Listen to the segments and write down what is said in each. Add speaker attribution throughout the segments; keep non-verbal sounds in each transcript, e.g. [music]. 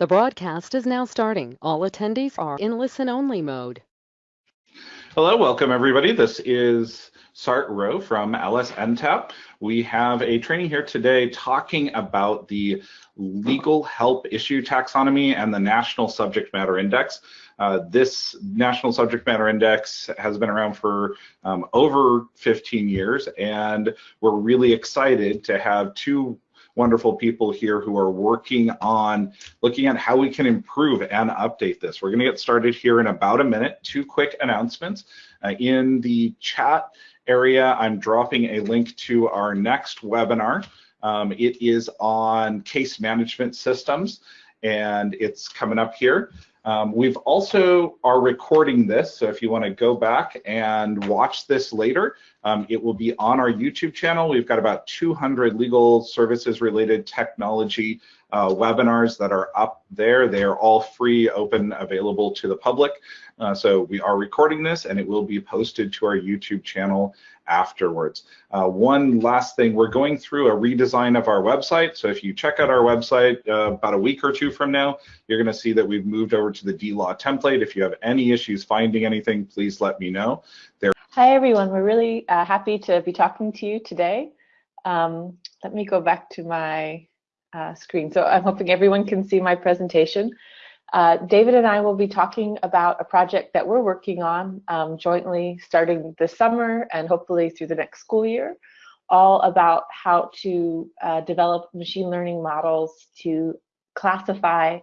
Speaker 1: The broadcast is now starting. All attendees are in listen-only mode.
Speaker 2: Hello, welcome everybody. This is Sart Rowe from LSNTAP. We have a training here today talking about the legal help issue taxonomy and the National Subject Matter Index. Uh, this National Subject Matter Index has been around for um, over 15 years, and we're really excited to have two wonderful people here who are working on looking at how we can improve and update this. We're going to get started here in about a minute. Two quick announcements. Uh, in the chat area, I'm dropping a link to our next webinar. Um, it is on case management systems and it's coming up here. Um, we've also are recording this, so if you want to go back and watch this later, um, it will be on our YouTube channel. We've got about 200 legal services related technology uh, webinars that are up there. They are all free, open, available to the public. Uh, so we are recording this and it will be posted to our YouTube channel afterwards. Uh, one last thing, we're going through a redesign of our website. So if you check out our website uh, about a week or two from now, you're gonna see that we've moved over to the DLaw template. If you have any issues finding anything, please let me know. There
Speaker 3: Hi everyone, we're really uh, happy to be talking to you today. Um, let me go back to my uh, screen. So I'm hoping everyone can see my presentation. Uh, David and I will be talking about a project that we're working on um, jointly starting this summer and hopefully through the next school year, all about how to uh, develop machine learning models to classify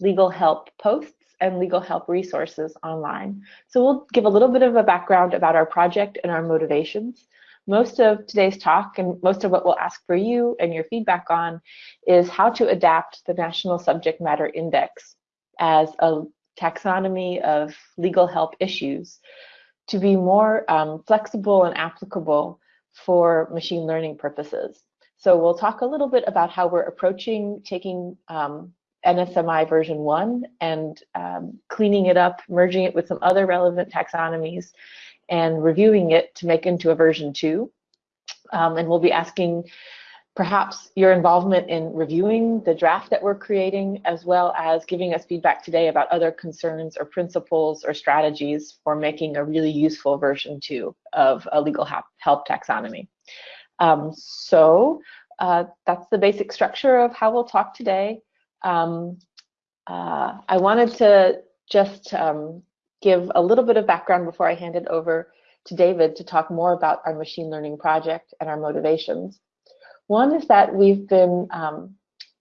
Speaker 3: legal help posts and legal help resources online. So we'll give a little bit of a background about our project and our motivations. Most of today's talk and most of what we'll ask for you and your feedback on is how to adapt the National Subject Matter Index as a taxonomy of legal help issues to be more um, flexible and applicable for machine learning purposes. So we'll talk a little bit about how we're approaching taking um, NSMI version one and um, cleaning it up, merging it with some other relevant taxonomies and reviewing it to make into a version two. Um, and we'll be asking perhaps your involvement in reviewing the draft that we're creating, as well as giving us feedback today about other concerns or principles or strategies for making a really useful version two of a legal help taxonomy. Um, so uh, that's the basic structure of how we'll talk today. Um, uh, I wanted to just um, give a little bit of background before I hand it over to David to talk more about our machine learning project and our motivations. One is that we've been, um,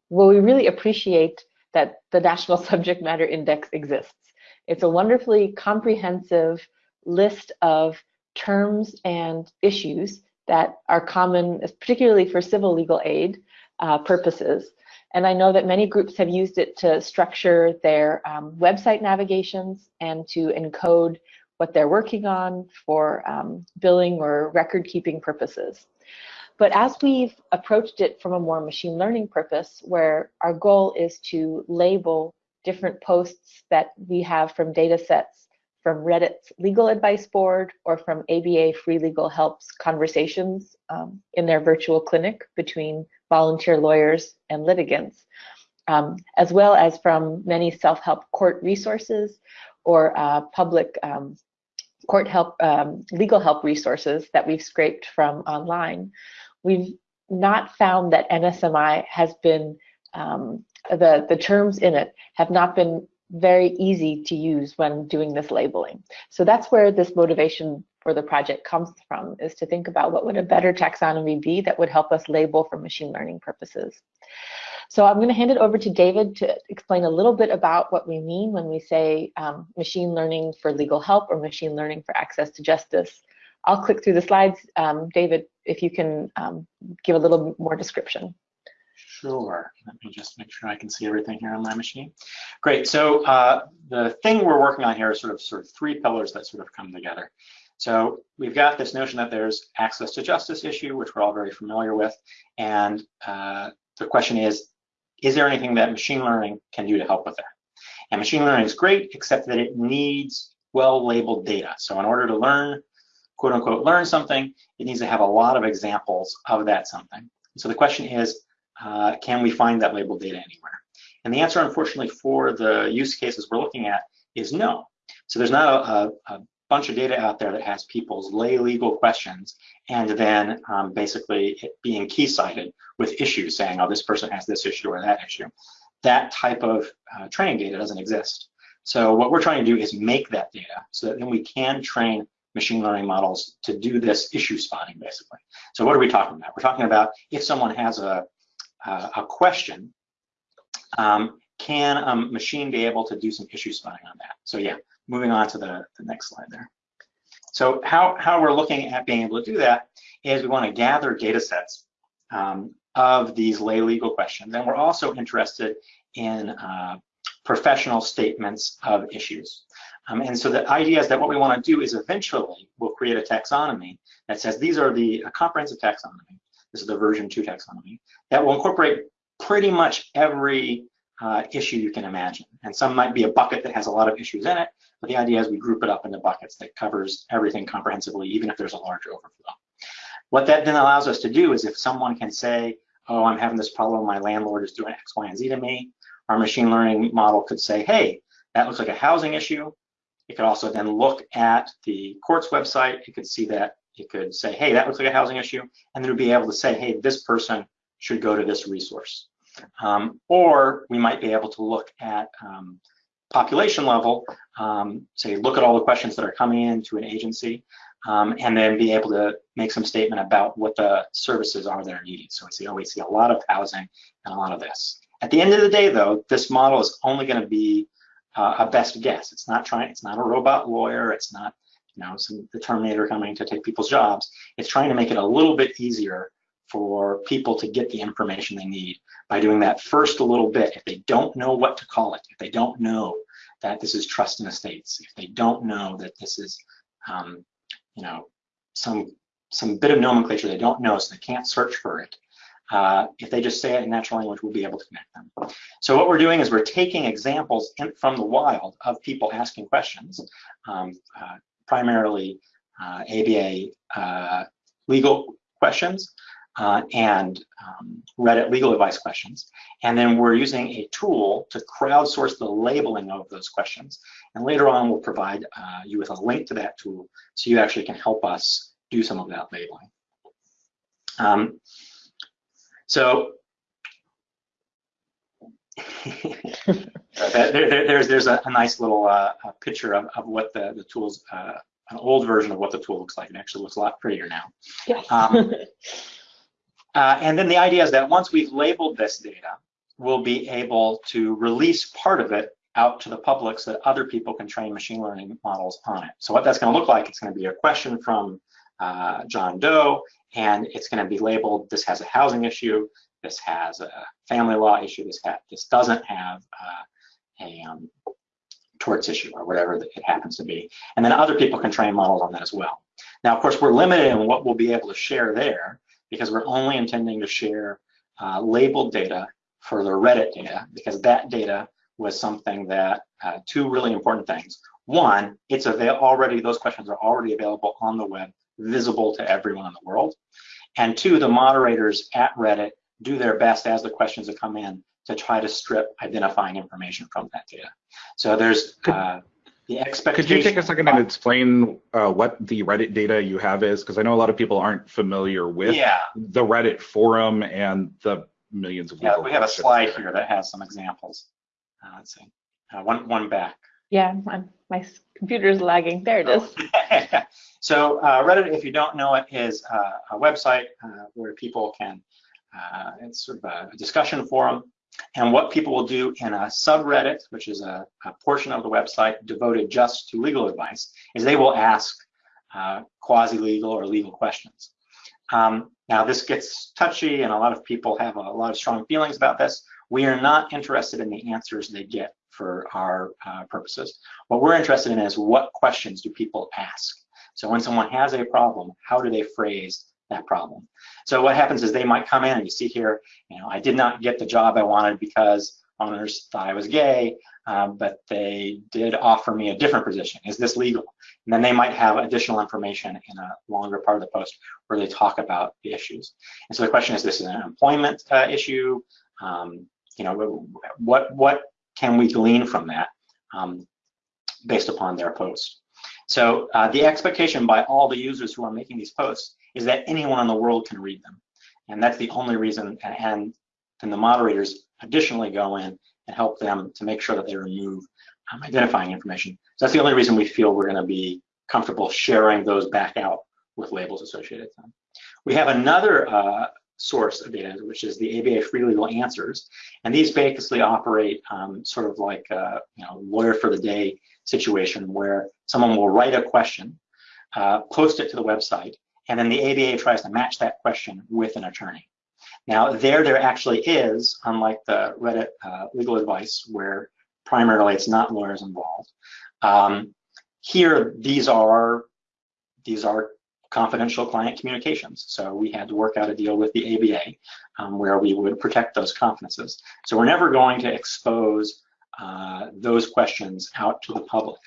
Speaker 3: well, we really appreciate that the National [laughs] Subject Matter Index exists. It's a wonderfully comprehensive list of terms and issues that are common, particularly for civil legal aid uh, purposes. And I know that many groups have used it to structure their um, website navigations and to encode what they're working on for um, billing or record keeping purposes. But as we've approached it from a more machine learning purpose, where our goal is to label different posts that we have from data sets from Reddit's legal advice board or from ABA Free Legal Help's conversations um, in their virtual clinic between volunteer lawyers and litigants, um, as well as from many self-help court resources or uh, public um, court help, um, legal help resources that we've scraped from online. We've not found that NSMI has been, um, the, the terms in it have not been very easy to use when doing this labeling. So that's where this motivation for the project comes from, is to think about what would a better taxonomy be that would help us label for machine learning purposes. So I'm going to hand it over to David to explain a little bit about what we mean when we say um, machine learning for legal help or machine learning for access to justice. I'll click through the slides. Um, David, if you can um, give a little more description.
Speaker 4: Sure. Let me just make sure I can see everything here on my machine. Great. So uh, the thing we're working on here is sort of sort of three pillars that sort of come together. So we've got this notion that there's access to justice issue, which we're all very familiar with, and uh, the question is, is there anything that machine learning can do to help with that? And machine learning is great, except that it needs well-labeled data. So in order to learn, quote unquote, learn something, it needs to have a lot of examples of that something. So the question is, uh, can we find that labeled data anywhere? And the answer, unfortunately, for the use cases we're looking at is no. So there's not a, a, a bunch of data out there that has people's lay legal questions and then um, basically being key cited with issues saying, oh, this person has this issue or that issue. That type of uh, training data doesn't exist. So what we're trying to do is make that data so that then we can train machine learning models to do this issue spotting, basically. So what are we talking about? We're talking about if someone has a, uh, a question, um, can a machine be able to do some issue spotting on that? So yeah, moving on to the, the next slide there. So how, how we're looking at being able to do that is we want to gather data sets um, of these lay legal questions. And we're also interested in uh, professional statements of issues. Um, and so the idea is that what we want to do is eventually we'll create a taxonomy that says these are the comprehensive taxonomy. This is the version two taxonomy that will incorporate pretty much every uh, issue you can imagine. And some might be a bucket that has a lot of issues in it, but the idea is we group it up into buckets that covers everything comprehensively, even if there's a large overflow. What that then allows us to do is if someone can say, oh, I'm having this problem, my landlord is doing X, Y, and Z to me, our machine learning model could say, hey, that looks like a housing issue. It could also then look at the court's website. It could see that. It could say, hey, that looks like a housing issue. And then it would be able to say, hey, this person should go to this resource. Um, or we might be able to look at um, population level, um, say look at all the questions that are coming in to an agency, um, and then be able to make some statement about what the services are that are needed. So we see, oh, we see a lot of housing and a lot of this. At the end of the day, though, this model is only going to be uh, a best guess. It's not trying. It's not a robot lawyer. It's not, you know, some the Terminator coming to take people's jobs. It's trying to make it a little bit easier for people to get the information they need by doing that first a little bit. If they don't know what to call it, if they don't know that this is trust and estates, if they don't know that this is, um, you know, some some bit of nomenclature they don't know, so they can't search for it. Uh, if they just say it in natural language, we'll be able to connect them. So what we're doing is we're taking examples in, from the wild of people asking questions, um, uh, primarily uh, ABA uh, legal questions uh, and um, Reddit legal advice questions. And then we're using a tool to crowdsource the labeling of those questions. And later on, we'll provide uh, you with a link to that tool so you actually can help us do some of that labeling. Um, so [laughs] there, there, there's there's a, a nice little uh, picture of, of what the the tools uh, an old version of what the tool looks like. It actually looks a lot prettier now.
Speaker 3: Yes.
Speaker 4: Um, [laughs] uh, and then the idea is that once we've labeled this data, we'll be able to release part of it out to the public so that other people can train machine learning models on it. So what that's going to look like, it's going to be a question from uh, John Doe, and it's going to be labeled, this has a housing issue, this has a family law issue, this, this doesn't have uh, a um, torts issue or whatever it happens to be. And then other people can train models on that as well. Now, of course, we're limited in what we'll be able to share there because we're only intending to share uh, labeled data for the Reddit data because that data was something that, uh, two really important things. One, it's already, those questions are already available on the web visible to everyone in the world. And two, the moderators at Reddit do their best as the questions that come in to try to strip identifying information from that data. So there's uh, the expectation.
Speaker 2: Could you take a second and explain uh, what the Reddit data you have is? Because I know a lot of people aren't familiar with
Speaker 4: yeah.
Speaker 2: the Reddit forum and the millions of.
Speaker 4: Yeah, we have a slide there. here that has some examples. Uh, let's see, uh, one one back.
Speaker 3: Yeah, my, my computer's lagging. There it is. [laughs]
Speaker 4: so uh, Reddit, if you don't know it, is uh, a website uh, where people can, uh, it's sort of a discussion forum. And what people will do in a subreddit, which is a, a portion of the website devoted just to legal advice, is they will ask uh, quasi-legal or legal questions. Um, now this gets touchy and a lot of people have a, lot of strong feelings about this. We are not interested in the answers they get for our uh, purposes. What we're interested in is what questions do people ask? So when someone has a problem, how do they phrase that problem? So what happens is they might come in and you see here, you know, I did not get the job I wanted because owners thought I was gay, um, but they did offer me a different position. Is this legal? And then they might have additional information in a longer part of the post where they talk about the issues. And so the question is, this is an employment uh, issue, um, you know, what what can we glean from that um, based upon their post? So uh, the expectation by all the users who are making these posts is that anyone in the world can read them. And that's the only reason, and then the moderators additionally go in and help them to make sure that they remove um, identifying information. So that's the only reason we feel we're gonna be comfortable sharing those back out with labels associated with them. We have another uh, source of data, which is the ABA Free Legal Answers. And these basically operate um, sort of like a you know, lawyer for the day situation where someone will write a question, uh, post it to the website, and then the ABA tries to match that question with an attorney. Now, there, there actually is, unlike the Reddit uh, legal advice, where primarily it's not lawyers involved. Um, here, these are these are confidential client communications. So we had to work out a deal with the ABA um, where we would protect those confidences. So we're never going to expose uh, those questions out to the public.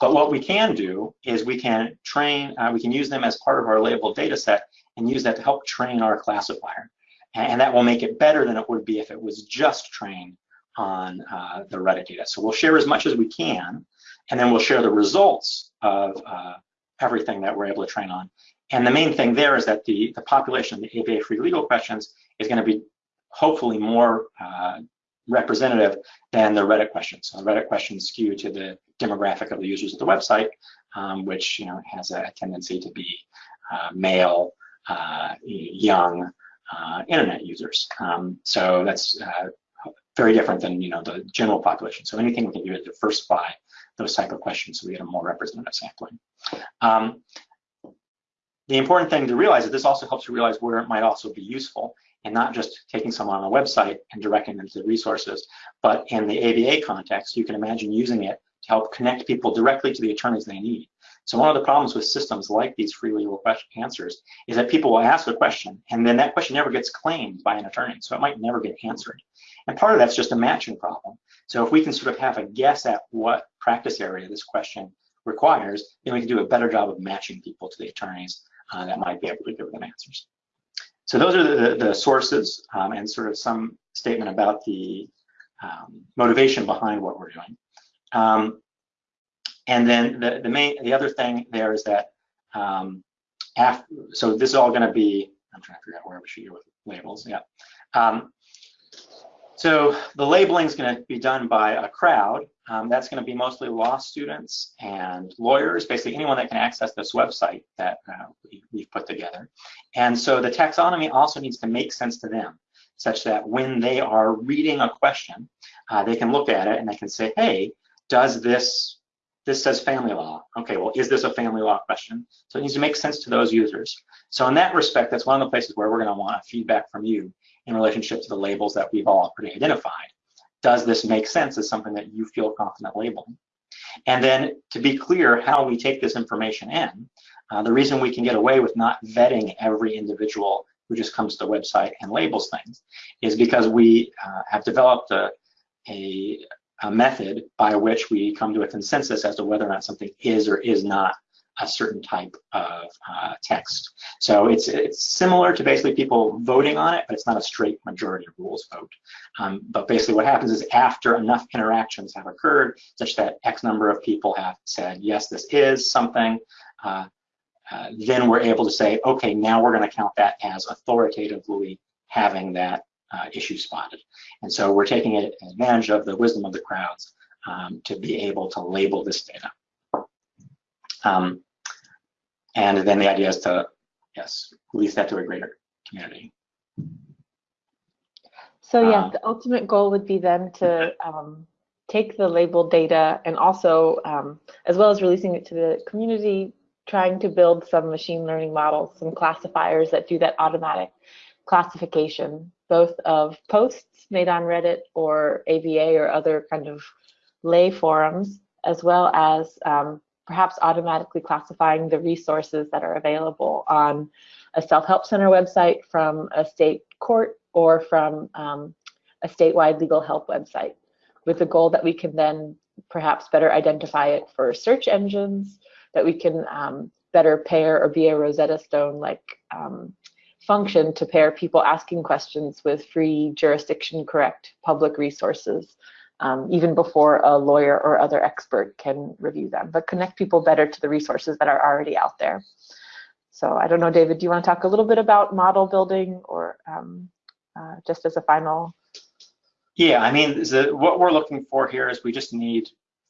Speaker 4: But what we can do is we can train, uh, we can use them as part of our labeled data set and use that to help train our classifier. And that will make it better than it would be if it was just trained on uh, the Reddit data. So we'll share as much as we can, and then we'll share the results of uh, everything that we're able to train on. And the main thing there is that the, the population of the ABA free legal questions is going to be hopefully more uh, representative than the Reddit questions. So the Reddit questions skew to the demographic of the users of the website, um, which you know has a tendency to be uh, male, uh, young, uh, internet users. Um, so that's uh, very different than you know the general population. So anything we can do to diversify those type of questions so we get a more representative sampling. Um, the important thing to realize is this also helps you realize where it might also be useful and not just taking someone on a website and directing them to the resources, but in the ABA context, you can imagine using it to help connect people directly to the attorneys they need. So one of the problems with systems like these free legal answers is that people will ask a question and then that question never gets claimed by an attorney, so it might never get answered. And part of that's just a matching problem. So if we can sort of have a guess at what practice area this question requires, then we can do a better job of matching people to the attorneys uh, that might be able to give them answers. So those are the, the sources um, and sort of some statement about the um, motivation behind what we're doing. Um, and then the, the main, the other thing there is that, um, after, so this is all gonna be, I'm trying to figure out where we should go with labels, yeah. So the labeling is going to be done by a crowd. Um, that's going to be mostly law students and lawyers, basically anyone that can access this website that uh, we, have put together. And so the taxonomy also needs to make sense to them, such that when they are reading a question, uh, they can look at it and they can say, hey, does this, this says family law. Okay, well, is this a family law question? So it needs to make sense to those users. So in that respect, that's one of the places where we're going to want feedback from you in relationship to the labels that we've all already identified. Does this make sense as something that you feel confident labeling? And then to be clear how we take this information in, uh, the reason we can get away with not vetting every individual who just comes to the website and labels things is because we uh, have developed a, a, a, method by which we come to a consensus as to whether or not something is or is not a certain type of uh, text. So it's it's similar to basically people voting on it, but it's not a straight majority rules vote. Um, but basically what happens is after enough interactions have occurred, such that X number of people have said, yes, this is something, uh, uh, then we're able to say, okay, now we're going to count that as authoritatively having that uh, issue spotted. And so we're taking advantage of the wisdom of the crowds um, to be able to label this data. Um, and then the idea is to, yes, release that to a greater community.
Speaker 3: So yeah, uh, the ultimate goal would be then to um, take the labeled data and also, um, as well as releasing it to the community, trying to build some machine learning models, some classifiers that do that automatic classification, both of posts made on Reddit or ABA or other kind of lay forums, as well as um, perhaps automatically classifying the resources that are available on a self-help center website from a state court or from um, a statewide legal help website with the goal that we can then perhaps better identify it for search engines, that we can um, better pair or be a Rosetta Stone like um, function to pair people asking questions with free jurisdiction correct public resources, um, even before a lawyer or other expert can review them, but connect people better to the resources that are already out there. So I don't know, David, do you want to talk a little bit about model building or um, uh, just as a final?
Speaker 4: Yeah, I mean, the, what we're looking for here is we just need,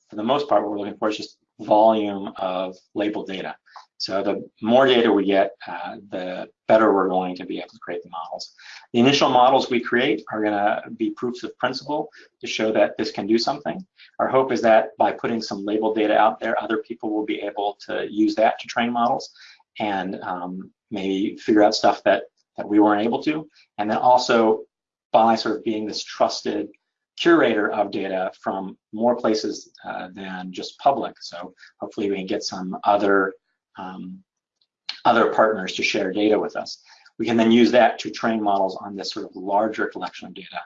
Speaker 4: for the most part, what we're looking for is just volume of labeled data. So the more data we get, uh, the better we're going to be able to create the models. The initial models we create are going to be proofs of principle to show that this can do something. Our hope is that by putting some labeled data out there, other people will be able to use that to train models and um, maybe figure out stuff that, that we weren't able to. And then also by sort of being this trusted curator of data from more places uh, than just public. So hopefully we can get some other um, other partners to share data with us. We can then use that to train models on this sort of larger collection of data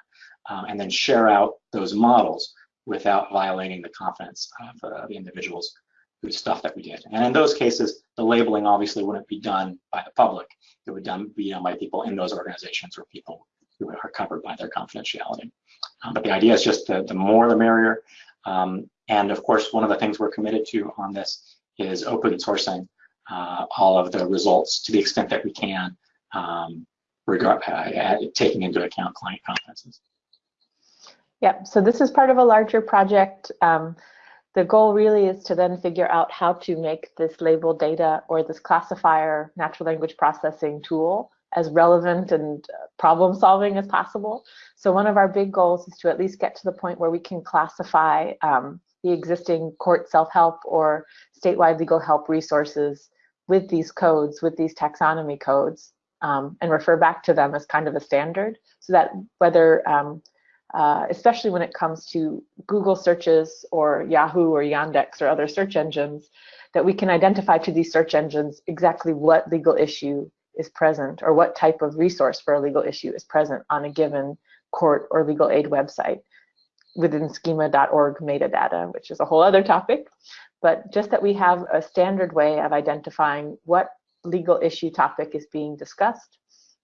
Speaker 4: um, and then share out those models without violating the confidence of uh, the individuals whose stuff that we did. And in those cases, the labeling obviously wouldn't be done by the public. It would done, be done by people in those organizations or people who are covered by their confidentiality. Um, but the idea is just the, the more the merrier. Um, and of course, one of the things we're committed to on this is open sourcing uh, all of the results to the extent that we can, um, regard, uh, taking into account client confidences.
Speaker 3: Yeah, so this is part of a larger project. Um, the goal really is to then figure out how to make this labeled data or this classifier natural language processing tool as relevant and problem solving as possible. So one of our big goals is to at least get to the point where we can classify um, the existing court self-help or statewide legal help resources with these codes, with these taxonomy codes, um, and refer back to them as kind of a standard so that whether, um, uh, especially when it comes to Google searches or Yahoo or Yandex or other search engines, that we can identify to these search engines exactly what legal issue is present or what type of resource for a legal issue is present on a given court or legal aid website within schema.org metadata, which is a whole other topic but just that we have a standard way of identifying what legal issue topic is being discussed,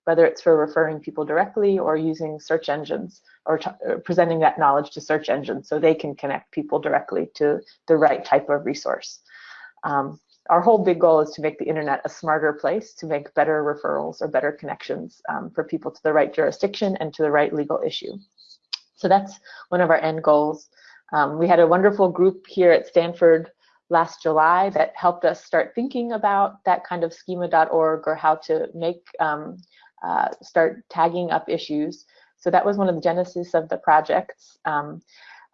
Speaker 3: whether it's for referring people directly or using search engines or, or presenting that knowledge to search engines so they can connect people directly to the right type of resource. Um, our whole big goal is to make the internet a smarter place to make better referrals or better connections um, for people to the right jurisdiction and to the right legal issue. So that's one of our end goals. Um, we had a wonderful group here at Stanford last July that helped us start thinking about that kind of schema.org or how to make um, uh, start tagging up issues. So that was one of the genesis of the projects. Um,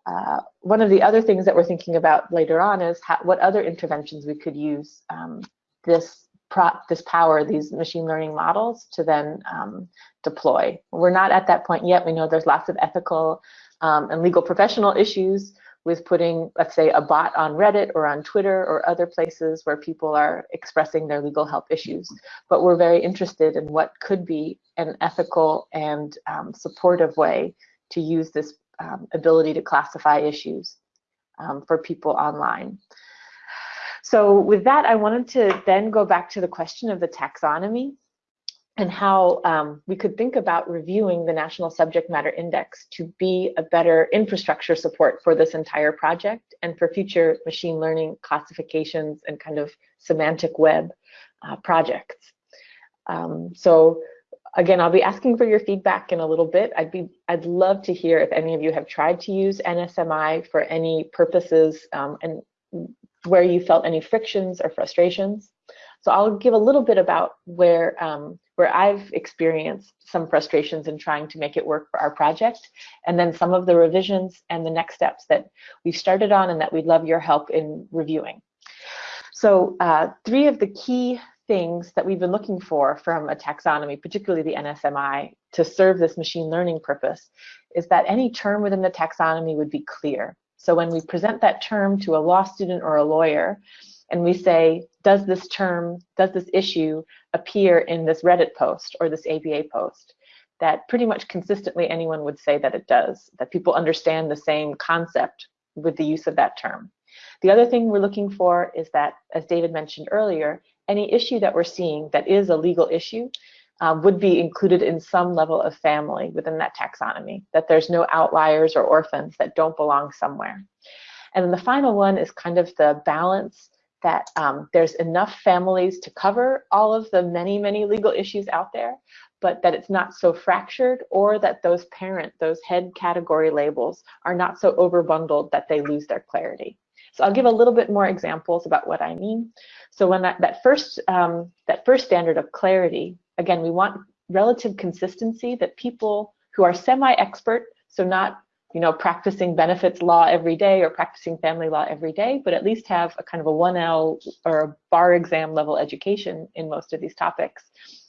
Speaker 3: uh, one of the other things that we're thinking about later on is how, what other interventions we could use um, this this power, these machine learning models to then um, deploy. We're not at that point yet. We know there's lots of ethical um, and legal professional issues with putting, let's say, a bot on Reddit or on Twitter or other places where people are expressing their legal help issues. But we're very interested in what could be an ethical and um, supportive way to use this um, ability to classify issues um, for people online. So with that, I wanted to then go back to the question of the taxonomy and how um, we could think about reviewing the National Subject Matter Index to be a better infrastructure support for this entire project and for future machine learning classifications and kind of semantic web uh, projects. Um, so again, I'll be asking for your feedback in a little bit. I'd be, I'd love to hear if any of you have tried to use NSMI for any purposes um, and where you felt any frictions or frustrations. So I'll give a little bit about where um, where I've experienced some frustrations in trying to make it work for our project, and then some of the revisions and the next steps that we've started on and that we'd love your help in reviewing. So uh, three of the key things that we've been looking for from a taxonomy, particularly the NSMI, to serve this machine learning purpose, is that any term within the taxonomy would be clear. So when we present that term to a law student or a lawyer, and we say, does this term, does this issue appear in this Reddit post or this ABA post? That pretty much consistently anyone would say that it does, that people understand the same concept with the use of that term. The other thing we're looking for is that, as David mentioned earlier, any issue that we're seeing that is a legal issue um, would be included in some level of family within that taxonomy, that there's no outliers or orphans that don't belong somewhere. And then the final one is kind of the balance that um, there's enough families to cover all of the many, many legal issues out there, but that it's not so fractured or that those parent, those head category labels are not so overbundled that they lose their clarity. So I'll give a little bit more examples about what I mean. So when that, that first um, that first standard of clarity, again, we want relative consistency that people who are semi-expert, so not you know, practicing benefits law every day or practicing family law every day, but at least have a kind of a 1L or a bar exam level education in most of these topics.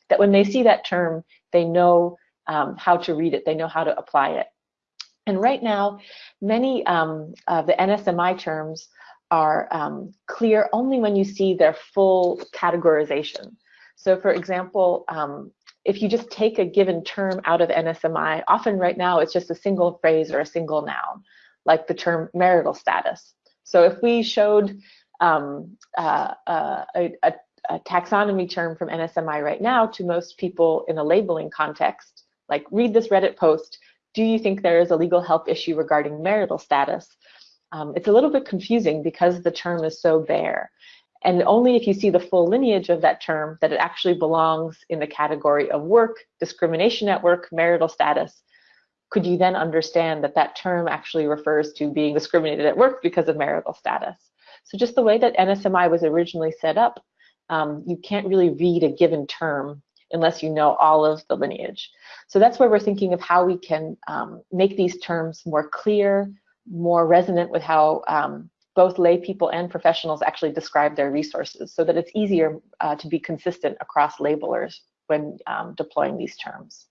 Speaker 3: That when they see that term, they know um, how to read it, they know how to apply it. And right now, many um, of the NSMI terms are um, clear only when you see their full categorization. So for example, um, if you just take a given term out of NSMI, often right now it's just a single phrase or a single noun, like the term marital status. So if we showed um, uh, uh, a, a, a, taxonomy term from NSMI right now to most people in a labeling context, like read this Reddit post, do you think there is a legal help issue regarding marital status? Um, it's a little bit confusing because the term is so bare. And only if you see the full lineage of that term that it actually belongs in the category of work, discrimination at work, marital status, could you then understand that that term actually refers to being discriminated at work because of marital status. So just the way that NSMI was originally set up, um, you can't really read a given term unless you know all of the lineage. So that's where we're thinking of how we can um, make these terms more clear, more resonant with how um, both lay people and professionals actually describe their resources so that it's easier uh, to be consistent across labelers when um, deploying these terms.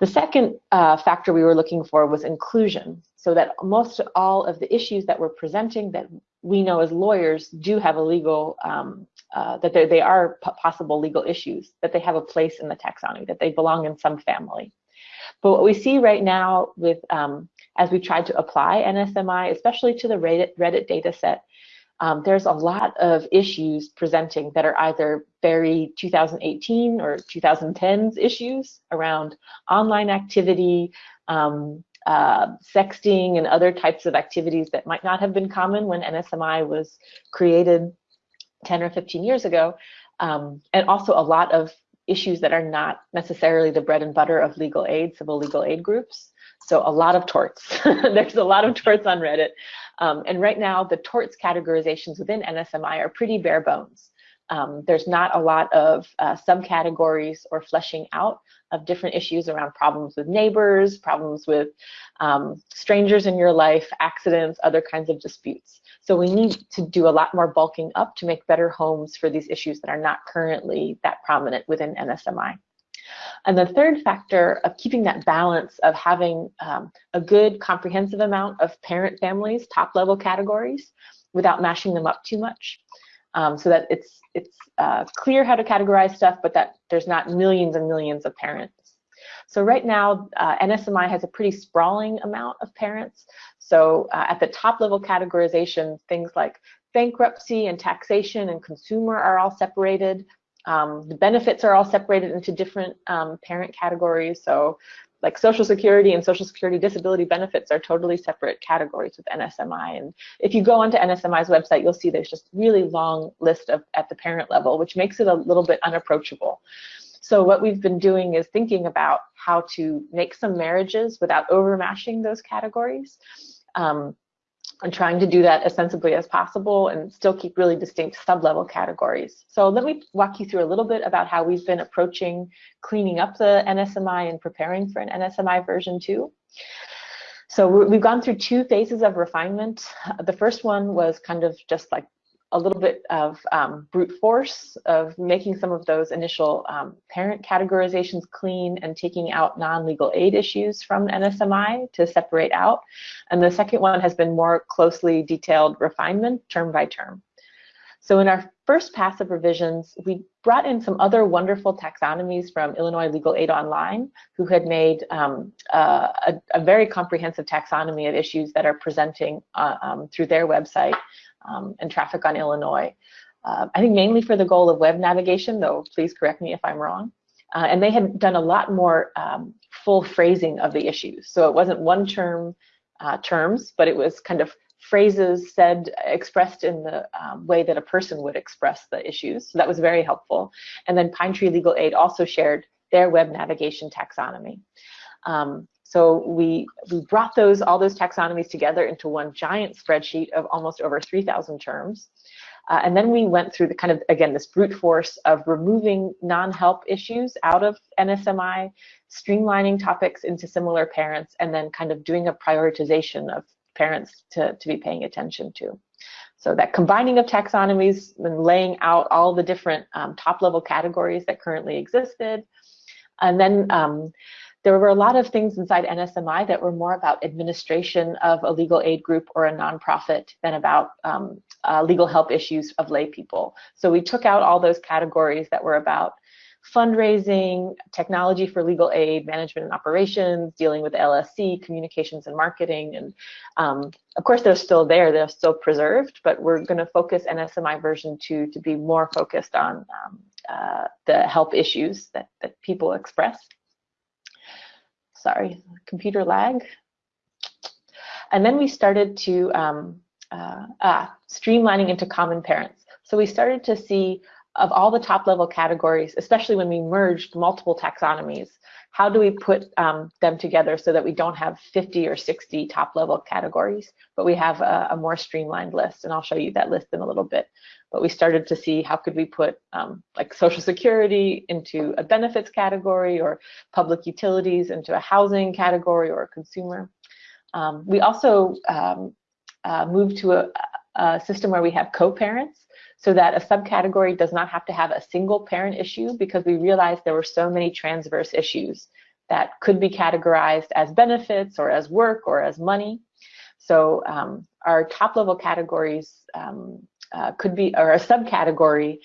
Speaker 3: The second uh, factor we were looking for was inclusion, so that most all of the issues that we're presenting that we know as lawyers do have a legal, um, uh, that they are possible legal issues, that they have a place in the taxonomy, that they belong in some family. But what we see right now with um, as we tried to apply NSMI, especially to the Reddit, Reddit data set, um, there's a lot of issues presenting that are either very 2018 or 2010s issues around online activity, um, uh, sexting, and other types of activities that might not have been common when NSMI was created 10 or 15 years ago, um, and also a lot of issues that are not necessarily the bread and butter of legal aid, civil legal aid groups. So a lot of torts. [laughs] There's a lot of torts on Reddit. Um, and right now, the torts categorizations within NSMI are pretty bare bones. Um, there's not a lot of uh, subcategories or fleshing out of different issues around problems with neighbors, problems with um, strangers in your life, accidents, other kinds of disputes. So we need to do a lot more bulking up to make better homes for these issues that are not currently that prominent within NSMI. And the third factor of keeping that balance of having um, a good comprehensive amount of parent families, top level categories, without mashing them up too much. Um, so that it's it's uh, clear how to categorize stuff, but that there's not millions and millions of parents. So right now, uh, NSMI has a pretty sprawling amount of parents. So uh, at the top level categorization, things like bankruptcy and taxation and consumer are all separated. Um, the benefits are all separated into different um, parent categories. So like Social Security and Social Security disability benefits are totally separate categories with NSMI. And if you go onto NSMI's website, you'll see there's just really long list of at the parent level, which makes it a little bit unapproachable. So what we've been doing is thinking about how to make some marriages without overmashing those categories. Um, and trying to do that as sensibly as possible and still keep really distinct sub-level categories. So let me walk you through a little bit about how we've been approaching cleaning up the NSMI and preparing for an NSMI version 2. So we've gone through two phases of refinement. The first one was kind of just like a little bit of um, brute force of making some of those initial um, parent categorizations clean and taking out non-legal aid issues from NSMI to separate out. And the second one has been more closely detailed refinement term by term. So in our first pass of revisions, we brought in some other wonderful taxonomies from Illinois Legal Aid Online, who had made um, a, a, very comprehensive taxonomy of issues that are presenting uh, um, through their website um, and traffic on Illinois. Uh, I think mainly for the goal of web navigation, though please correct me if I'm wrong. Uh, and they had done a lot more um, full phrasing of the issues. So it wasn't one term uh, terms, but it was kind of phrases said, expressed in the um, way that a person would express the issues. So that was very helpful. And then Pine Tree Legal Aid also shared their web navigation taxonomy. Um, so we, we brought those all those taxonomies together into one giant spreadsheet of almost over 3,000 terms. Uh, and then we went through the kind of, again, this brute force of removing non-help issues out of NSMI, streamlining topics into similar parents, and then kind of doing a prioritization of parents to, to be paying attention to. So that combining of taxonomies and laying out all the different um, top level categories that currently existed. And then um, there were a lot of things inside NSMI that were more about administration of a legal aid group or a nonprofit than about um, uh, legal help issues of lay people. So we took out all those categories that were about fundraising, technology for legal aid, management and operations, dealing with LSC, communications and marketing. And um, of course, they're still there, they're still preserved, but we're going to focus NSMI version 2 to be more focused on um, uh, the help issues that, that people express. Sorry, computer lag. And then we started to um, uh, ah, streamlining into common parents. So we started to see of all the top level categories, especially when we merged multiple taxonomies, how do we put um, them together so that we don't have 50 or 60 top level categories, but we have a, a, more streamlined list. And I'll show you that list in a little bit. But we started to see how could we put um, like social security into a benefits category or public utilities into a housing category or a consumer. Um, we also um, uh, moved to a, a system where we have co-parents so that a subcategory does not have to have a single parent issue because we realized there were so many transverse issues that could be categorized as benefits or as work or as money. So um, our top level categories um, uh, could be, or a subcategory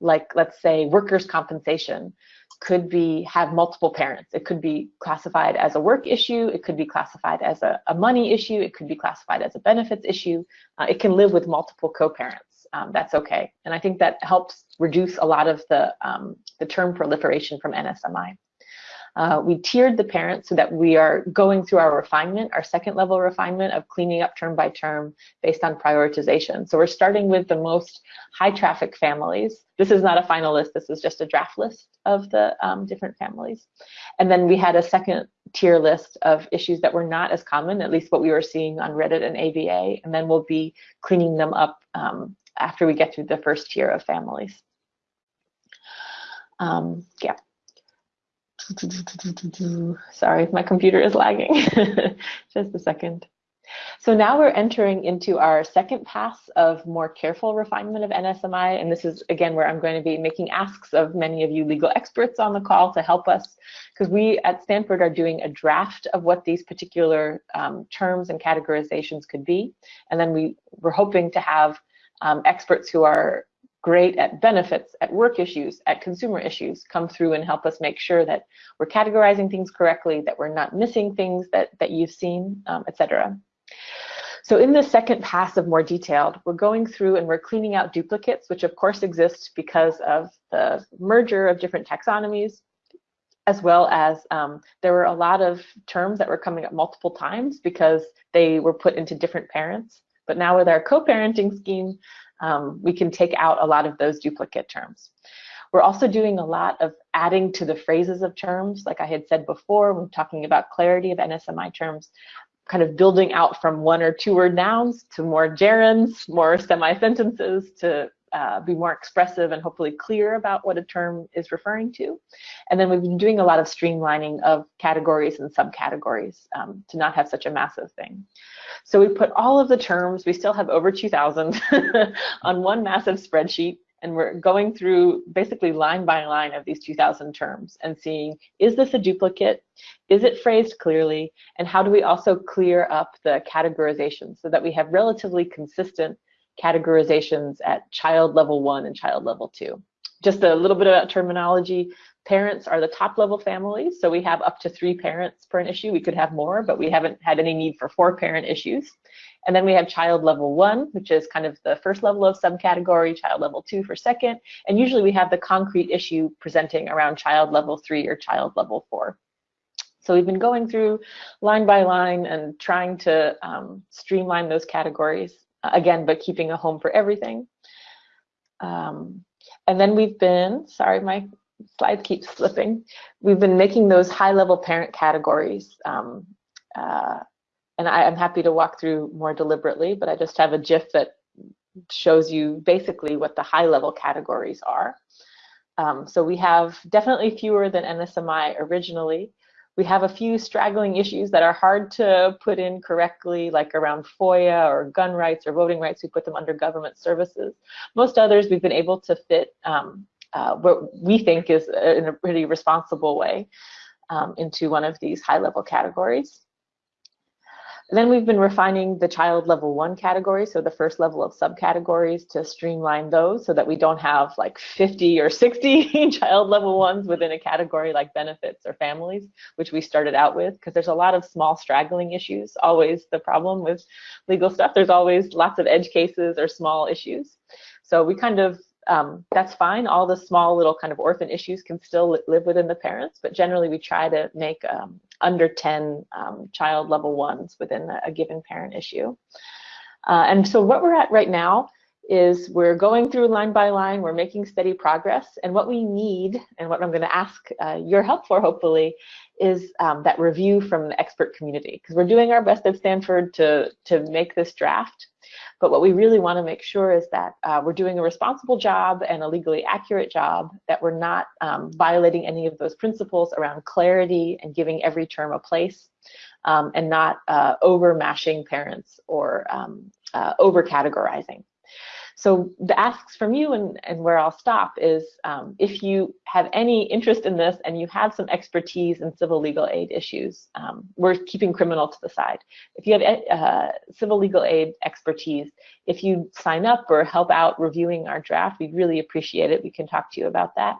Speaker 3: like let's say workers' compensation could be have multiple parents. It could be classified as a work issue. It could be classified as a, a money issue. It could be classified as a benefits issue. Uh, it can live with multiple co-parents um, that's okay. And I think that helps reduce a lot of the, um, the term proliferation from NSMI. Uh, we tiered the parents so that we are going through our refinement, our second level refinement of cleaning up term by term based on prioritization. So we're starting with the most high traffic families. This is not a final list, this is just a draft list of the um, different families. And then we had a second tier list of issues that were not as common, at least what we were seeing on Reddit and ABA, and then we'll be cleaning them up um, after we get through the first tier of families. Um, yeah. Sorry, my computer is lagging. [laughs] Just a second. So now we're entering into our second pass of more careful refinement of NSMI. And this is, again, where I'm going to be making asks of many of you legal experts on the call to help us, because we at Stanford are doing a draft of what these particular um, terms and categorizations could be. And then we, we're hoping to have um, experts who are great at benefits, at work issues, at consumer issues come through and help us make sure that we're categorizing things correctly, that we're not missing things that, that you've seen, um, etc. So in the second pass of more detailed, we're going through and we're cleaning out duplicates, which of course exist because of the merger of different taxonomies, as well as um, there were a lot of terms that were coming up multiple times because they were put into different parents. But now with our co-parenting scheme, um, we can take out a lot of those duplicate terms. We're also doing a lot of adding to the phrases of terms. Like I had said before, we're talking about clarity of NSMI terms, kind of building out from one or two word nouns to more gerunds, more semi-sentences to uh, be more expressive and hopefully clear about what a term is referring to. And then we've been doing a lot of streamlining of categories and subcategories um, to not have such a massive thing. So we put all of the terms, we still have over 2,000 [laughs] on one massive spreadsheet and we're going through basically line by line of these 2000 terms and seeing is this a duplicate is it phrased clearly and how do we also clear up the categorization so that we have relatively consistent categorizations at child level one and child level two just a little bit about terminology. Parents are the top level families, so we have up to three parents per an issue. We could have more, but we haven't had any need for four parent issues. And then we have child level one, which is kind of the first level of subcategory, child level two for second. And usually we have the concrete issue presenting around child level three or child level four. So we've been going through line by line and trying to um, streamline those categories again, but keeping a home for everything. Um, and then we've been, sorry, my slide keeps [laughs] slipping. We've been making those high level parent categories. Um, uh, and I, am happy to walk through more deliberately, but I just have a GIF that shows you basically what the high level categories are. Um, so we have definitely fewer than NSMI originally. We have a few straggling issues that are hard to put in correctly, like around FOIA or gun rights or voting rights. We put them under government services. Most others we've been able to fit um, uh, what we think is in a pretty responsible way um, into one of these high level categories. Then we've been refining the child level one category, so the first level of subcategories to streamline those so that we don't have like 50 or 60 [laughs] child level ones within a category like benefits or families, which we started out with, because there's a lot of small straggling issues, always the problem with legal stuff. There's always lots of edge cases or small issues. So we kind of um, that's fine. All the small little kind of orphan issues can still live within the parents, but generally we try to make um, under 10 um, child level ones within a, a given parent issue. Uh, and so what we're at right now is we're going through line by line, we're making steady progress, and what we need, and what I'm going to ask uh, your help for hopefully, is um, that review from the expert community, because we're doing our best at Stanford to, to make this draft, but what we really want to make sure is that uh, we're doing a responsible job and a legally accurate job, that we're not um, violating any of those principles around clarity and giving every term a place, um, and not uh, over mashing parents or um, uh, over categorizing. So the asks from you and, and where I'll stop is um, if you have any interest in this and you have some expertise in civil legal aid issues, um, we're keeping criminal to the side. If you have uh, civil legal aid expertise, if you sign up or help out reviewing our draft, we'd really appreciate it. We can talk to you about that.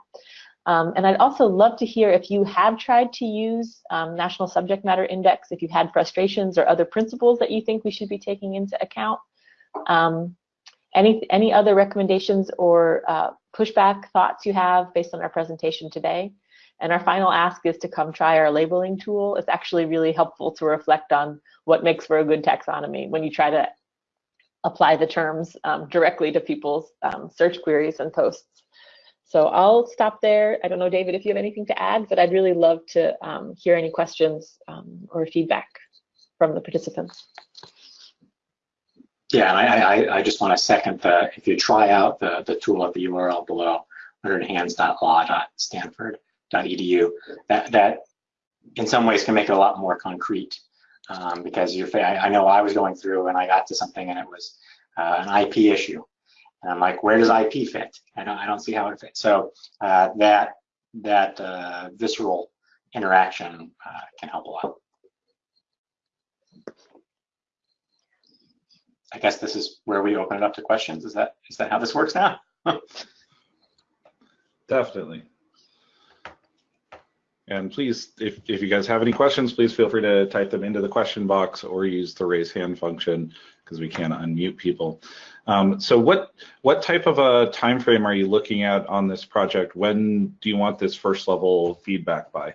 Speaker 3: Um, and I'd also love to hear if you have tried to use um, National Subject Matter Index, if you've had frustrations or other principles that you think we should be taking into account. Um, any, any other recommendations or uh, pushback thoughts you have based on our presentation today? And our final ask is to come try our labeling tool. It's actually really helpful to reflect on what makes for a good taxonomy when you try to apply the terms um, directly to people's um, search queries and posts. So I'll stop there. I don't know, David, if you have anything to add, but I'd really love to um, hear any questions um, or feedback from the participants.
Speaker 4: Yeah, and I, I, I just want to second the, if you try out the, the tool at the URL below, learnedhands.law.stanford.edu, that, that in some ways can make it a lot more concrete um, because you're, I, I know I was going through and I got to something and it was uh, an IP issue. And I'm like, where does IP fit? I don't, I don't see how it fits. So uh, that, that uh, visceral interaction uh, can help a lot. I guess this is where we open it up to questions. Is that is that how this works now? [laughs]
Speaker 2: Definitely. And please, if, if you guys have any questions, please feel free to type them into the question box or use the raise hand function because we can't unmute people. Um, so what what type of a time frame are you looking at on this project? When do you want this first level feedback by?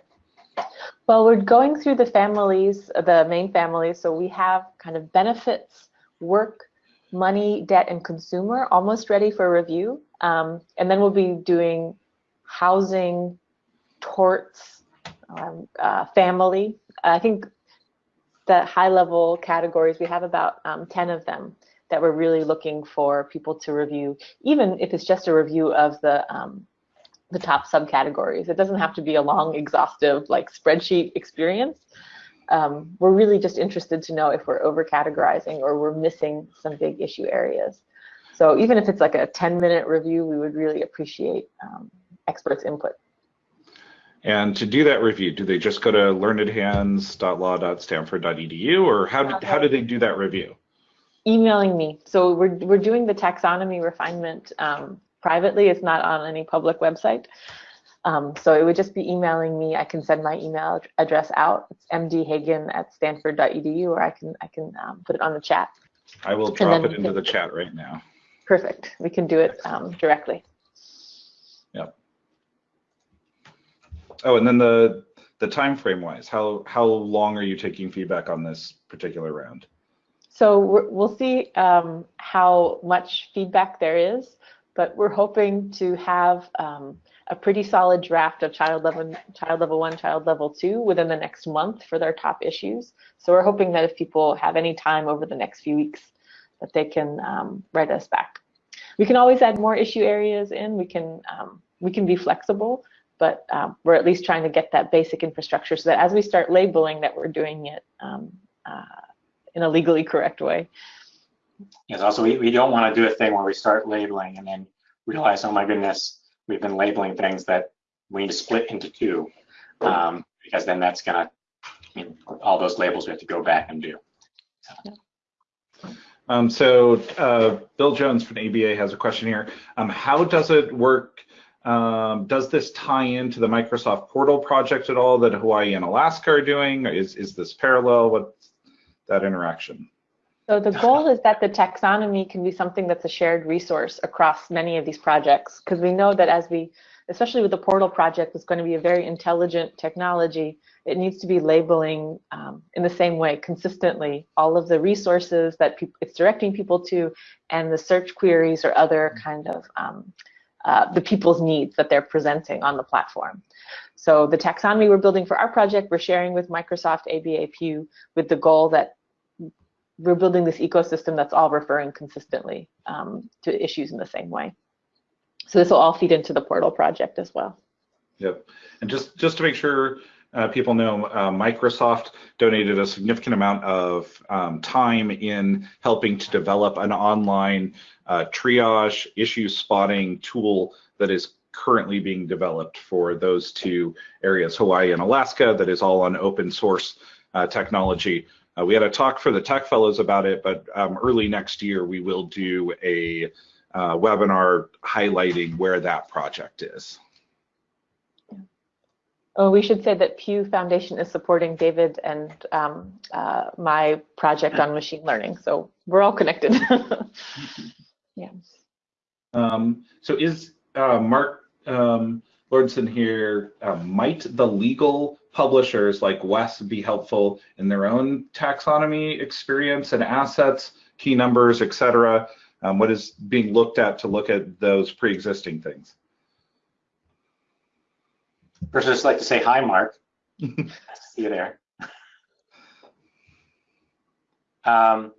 Speaker 3: Well, we're going through the families, the main families, so we have kind of benefits work, money, debt, and consumer, almost ready for review. Um, and then we'll be doing housing, torts, um, uh, family. I think the high level categories, we have about um, 10 of them that we're really looking for people to review, even if it's just a review of the um, the top subcategories. It doesn't have to be a long, exhaustive like spreadsheet experience um, we're really just interested to know if we're over categorizing or we're missing some big issue areas. So even if it's like a 10 minute review, we would really appreciate um, experts input.
Speaker 2: And to do that review, do they just go to learnedhands.law.stanford.edu or how, do, how do they do that review?
Speaker 3: Emailing me. So we're, we're doing the taxonomy refinement um, privately. It's not on any public website. Um, so it would just be emailing me. I can send my email address out. It's mdhagen at stanford.edu, or I can I can um, put it on the chat.
Speaker 2: I will drop it into
Speaker 3: can-
Speaker 2: the chat right now.
Speaker 3: Perfect. We can do it um, directly. Yep.
Speaker 2: Oh, and then the the time frame wise, how how long are you taking feedback on this particular round?
Speaker 3: So we're, we'll see um, how much feedback there is, but we're hoping to have um, a pretty solid draft of child level, child level one, child level two within the next month for their top issues. So we're hoping that if people have any time over the next few weeks, that they can um, write us back. We can always add more issue areas in. We can um, we can be flexible, but um, we're at least trying to get that basic infrastructure so that as we start labeling, that we're doing it um, uh, in a legally correct way.
Speaker 4: Yes, also, we, we don't want to do a thing where we start labeling and then realize, oh my goodness, we've been labeling things that we need to split into two. Um, because then that's gonna, I mean, all those labels we have to go back and do.
Speaker 2: Um, so uh, Bill Jones from ABA has a question here. Um, how does it work? Um, does this tie into the Microsoft Portal project at all that Hawaii and Alaska are doing? Is is this parallel? What's that interaction?
Speaker 3: So the goal is that the taxonomy can be something that's a shared resource across many of these projects, because we know that as we, especially with the portal project, it's going to be a very intelligent technology. It needs to be labeling um, in the same way consistently all of the resources that it's directing people to, and the search queries or other kind of um, uh, the people's needs that they're presenting on the platform. So the taxonomy we're building for our project, we're sharing with Microsoft ABA Pew with the goal that we're building this ecosystem that's all referring consistently um, to issues in the same way. So this will all feed into the portal project as well.
Speaker 2: Yep. And just just to make sure uh, people know, uh, Microsoft donated a significant amount of um, time in helping to develop an online uh, triage issue spotting tool that is currently being developed for those two areas, Hawaii and Alaska, that is all on open source uh, technology. Uh, we had a talk for the Tech Fellows about it, but um, early next year we will do a uh, webinar highlighting where that project is.
Speaker 3: Oh, we should say that Pew Foundation is supporting David and um, uh, my project on machine learning. So we're all connected. [laughs] yeah.
Speaker 2: Um, so is uh, Mark um, Lauritsen here, uh, might the legal publishers like West be helpful in their own taxonomy experience and assets, key numbers, et cetera? Um, what is being looked at to look at those pre-existing things?
Speaker 4: First, I'd just like to say hi, Mark. [laughs] see you there. Um,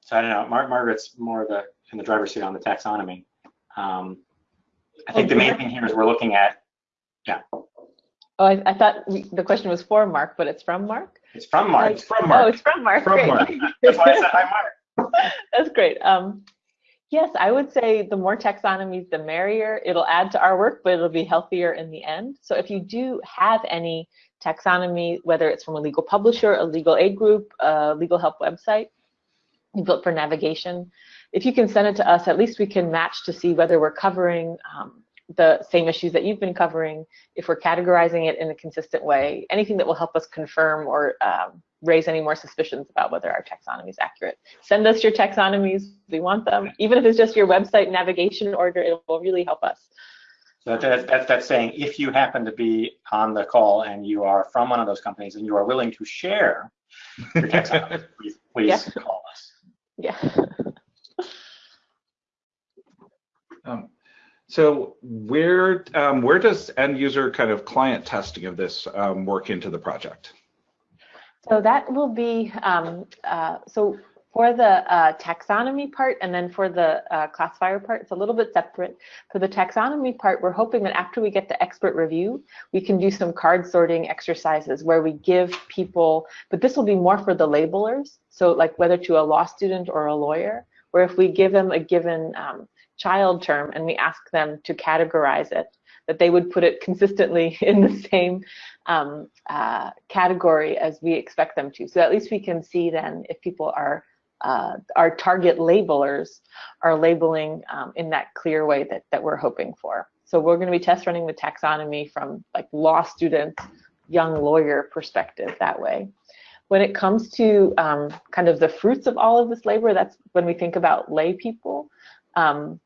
Speaker 4: so I don't know, Mar Margaret's more the in the driver's seat on the taxonomy. Um, I think the main thing here is we're looking at, yeah,
Speaker 3: Oh, I, I thought we, the question was for Mark, but it's from Mark.
Speaker 4: it's from Mark.
Speaker 2: It's from Mark.
Speaker 3: Oh, it's from Mark.
Speaker 2: From
Speaker 3: Great.
Speaker 2: Mark.
Speaker 4: That's why I said hi, Mark. [laughs]
Speaker 3: That's great. Um, yes, I would say the more taxonomies, the merrier. It'll add to our work, but it'll be healthier in the end. So if you do have any taxonomy, whether it's from a legal publisher, a legal aid group, a legal help website, you built for navigation, if you can send it to us, at least we can match to see whether we're covering um, the same issues that you've been covering, if we're categorizing it in a consistent way, anything that will help us confirm or um, raise any more suspicions about whether our taxonomy is accurate. Send us your taxonomies. We want them. Even if it's just your website navigation order, it will really help us.
Speaker 4: So that, that, that's saying if you happen to be on the call and you are from one of those companies and you are willing to share your [laughs] taxonomy, please, please
Speaker 3: Yeah.
Speaker 4: call us.
Speaker 3: Yeah.
Speaker 2: Um, so where um, where does end user kind of client testing of this um, work into the project?
Speaker 3: So that will be, um, uh, so for the uh, taxonomy part and then for the uh, classifier part, it's a little bit separate. For the taxonomy part, we're hoping that after we get the expert review, we can do some card sorting exercises where we give people, but this will be more for the labelers. So like whether to a law student or a lawyer, where if we give them a given um, child term and we ask them to categorize it, that they would put it consistently [laughs] in the same um, uh, category as we expect them to. So at least we can see then if people are uh, our target labelers are labeling um, in that clear way that, that we're hoping for. So we're going to be test running the taxonomy from like law student, young lawyer perspective that way. When it comes to um, kind of the fruits of all of this labor, that's when we think about lay people. Um,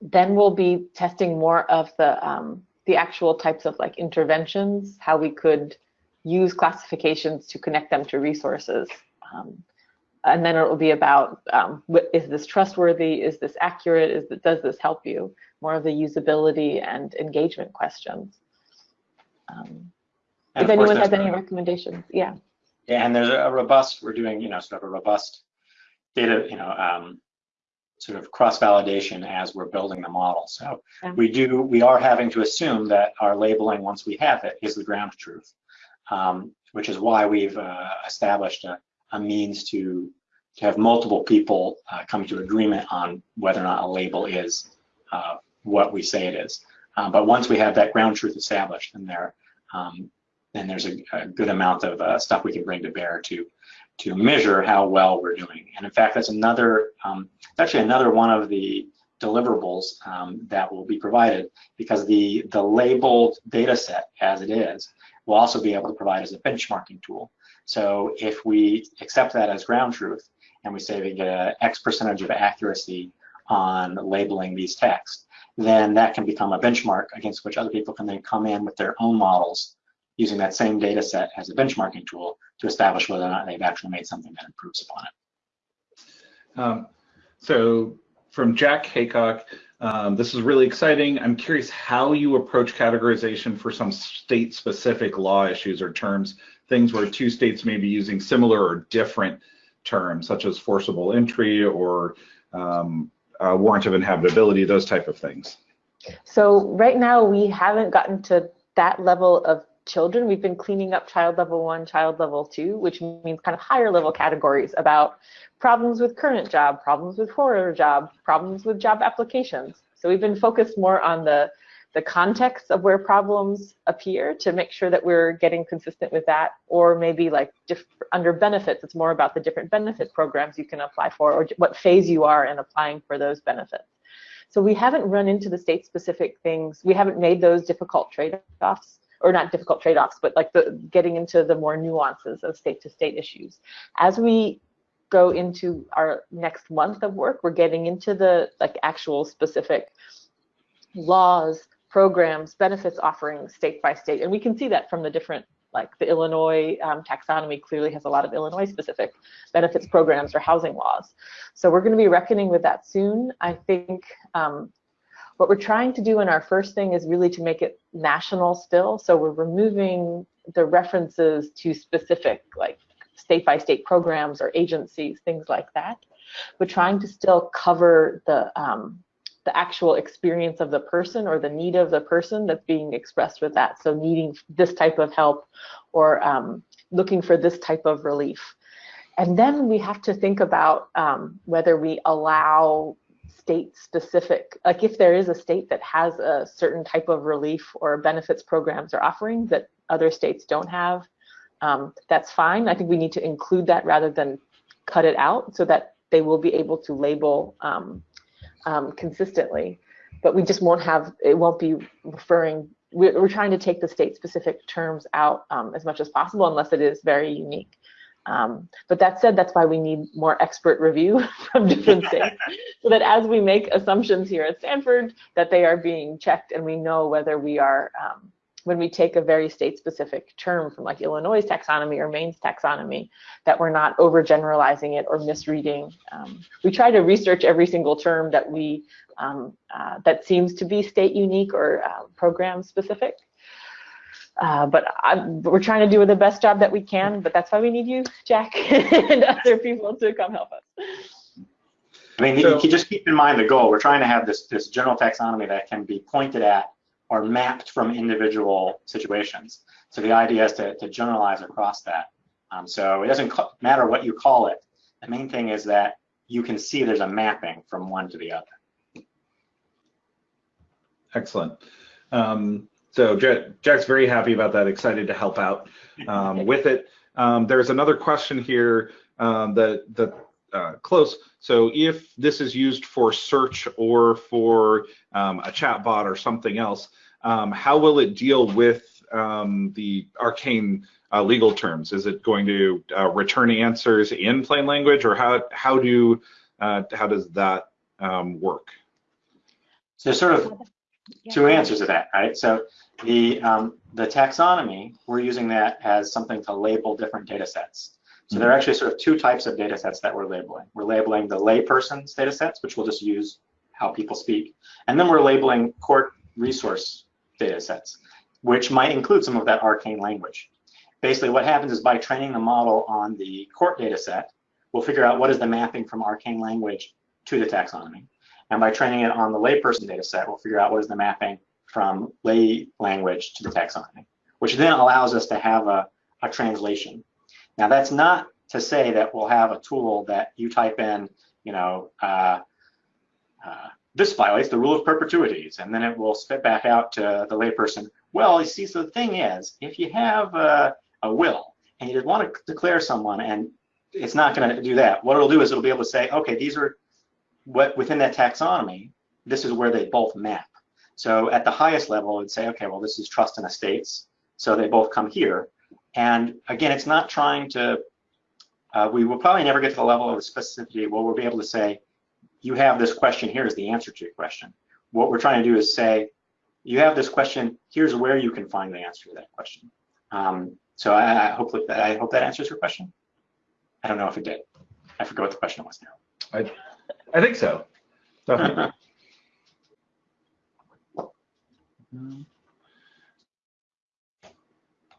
Speaker 3: then we'll be testing more of the um, the actual types of like interventions, how we could use classifications to connect them to resources. Um, and then it will be about um, is this trustworthy? Is this accurate? Is that, does this help you? More of the usability and engagement questions. Um, if anyone has any recommendations, yeah.
Speaker 4: Yeah, and there's a robust. We're doing you know sort of a robust data you know um, sort of cross validation as we're building the model. So yeah. we do we are having to assume that our labeling once we have it is the ground truth, um, which is why we've uh, established a a means to to have multiple people uh, come to agreement on whether or not a label is uh, what we say it is. Um, but once we have that ground truth established, then there, um, then there's a, a, good amount of uh, stuff we can bring to bear to to measure how well we're doing. And in fact, that's another, um, actually another one of the deliverables um, that will be provided because the the labeled data set as it is will also be able to provide as a benchmarking tool. So if we accept that as ground truth and we say we get a X percentage of accuracy on labeling these texts, then that can become a benchmark against which other people can then come in with their own models using that same data set as a benchmarking tool to establish whether or not they've actually made something that improves upon it.
Speaker 2: Um, so from Jack Haycock, um, this is really exciting. I'm curious how you approach categorization for some state-specific law issues or terms things where two states may be using similar or different terms, such as forcible entry or um, uh, warrant of inhabitability, those type of things.
Speaker 3: So right now we haven't gotten to that level of children. We've been cleaning up child level one, child level two, which means kind of higher level categories about problems with current job, problems with former job, problems with job applications. So we've been focused more on the the context of where problems appear to make sure that we're getting consistent with that or maybe like under benefits it's more about the different benefit programs you can apply for or what phase you are in applying for those benefits so we haven't run into the state specific things we haven't made those difficult trade-offs or not difficult trade-offs but like the getting into the more nuances of state to state issues as we go into our next month of work we're getting into the like actual specific laws programs, benefits offerings state by state. And we can see that from the different, like the Illinois um, taxonomy clearly has a lot of Illinois specific benefits programs or housing laws. So we're going to be reckoning with that soon. I think um, what we're trying to do in our first thing is really to make it national still. So we're removing the references to specific like state by state programs or agencies, things like that. But trying to still cover the um, the actual experience of the person or the need of the person that's being expressed with that. So needing this type of help or um, looking for this type of relief. And then we have to think about um, whether we allow state specific, like if there is a state that has a certain type of relief or benefits programs or offerings that other states don't have, um, that's fine. I think we need to include that rather than cut it out so that they will be able to label um, um, consistently, but we just won't have, it won't be referring, we're, we're trying to take the state specific terms out um, as much as possible unless it is very unique. Um, but that said, that's why we need more expert review [laughs] from different [laughs] states, so that as we make assumptions here at Stanford, that they are being checked and we know whether we are um, when we take a very state-specific term from like Illinois taxonomy or Maine's taxonomy, that we're not overgeneralizing it or misreading. Um, we try to research every single term that we um, uh, that seems to be state unique or uh, program specific. Uh, but I, we're trying to do the best job that we can. But that's why we need you, Jack, [laughs] and other people to come help us.
Speaker 4: I mean, so, you just keep in mind the goal. We're trying to have this this general taxonomy that can be pointed at or mapped from individual situations. So the idea is to, to generalize across that. Um, so it doesn't matter what you call it. The main thing is that you can see there's a mapping from one to the other.
Speaker 2: Excellent. Um, so Jack's very happy about that, excited to help out um, [laughs] with it. Um, there's another question here um, that, that uh, close. So if this is used for search or for um, a chat bot or something else, um, how will it deal with um, the arcane uh, legal terms? Is it going to uh, return answers in plain language, or how how do uh, how does that um, work?
Speaker 4: So sort of two answers to that, right? So the um, the taxonomy, we're using that as something to label different data sets. So there are actually sort of two types of data sets that we're labeling. We're labeling the layperson's data sets, which we'll just use how people speak. And then we're labeling court resource data sets, which might include some of that arcane language. Basically, what happens is by training the model on the court data set, we'll figure out what is the mapping from arcane language to the taxonomy. And by training it on the layperson data set, we'll figure out what is the mapping from lay language to the taxonomy, which then allows us to have a, a translation. Now, that's not to say that we'll have a tool that you type in, you know, uh, uh, this violates the rule of perpetuities, and then it will spit back out to the layperson. Well, you see, so the thing is, if you have a, a will and you want to declare someone, and it's not going to do that, what it'll do is it'll be able to say, okay, these are what within that taxonomy, this is where they both map. So at the highest level, it'd say, okay, well, this is trust and estates, so they both come here. And again, it's not trying to, uh, we will probably never get to the level of specificity where we'll be able to say, you have this question, here's the answer to your question. What we're trying to do is say, you have this question, here's where you can find the answer to that question. Um, so I, I, hope that, I hope that answers your question. I don't know if it did. I forgot what the question was now.
Speaker 2: I, I think so. Definitely. [laughs]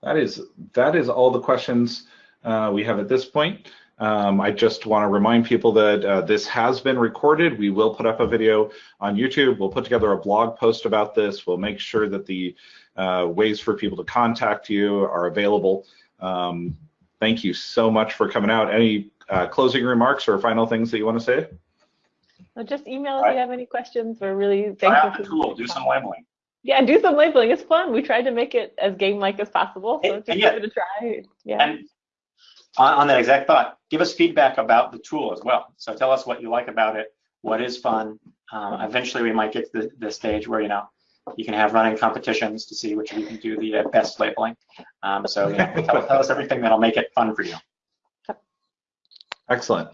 Speaker 2: That is that is all the questions uh, we have at this point. Um, I just want to remind people that uh, this has been recorded. We will put up a video on YouTube. We'll put together a blog post about this. We'll make sure that the uh, ways for people to contact you are available. Um, thank you so much for coming out. Any uh, closing remarks or final things that you want to say?
Speaker 3: Well, just email if you have any questions. We're really thankful.
Speaker 4: Try out the tool. Do some labeling.
Speaker 3: Yeah, do some labeling. It's fun. We tried to make it as game-like as possible, so
Speaker 4: And-
Speaker 3: just
Speaker 4: and yeah.
Speaker 3: give it a try. Yeah.
Speaker 4: And on, on that exact thought, give us feedback about the tool as well. So tell us what you like about it, what is fun. Um, eventually, we might get to the, the stage where you know you can have running competitions to see which of you can do the uh, best labeling. Um, so you know, tell, tell us everything that'll make it fun for you.
Speaker 2: Excellent.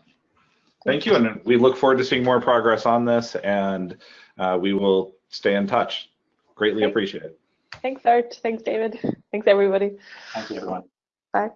Speaker 2: Thank you, and we look forward to seeing more progress on this, and uh, we will stay in touch. Greatly
Speaker 3: Thanks.
Speaker 2: appreciate it.
Speaker 3: Thanks, Art. Thanks, David. Thanks, everybody.
Speaker 4: Thank you, everyone.
Speaker 3: Bye.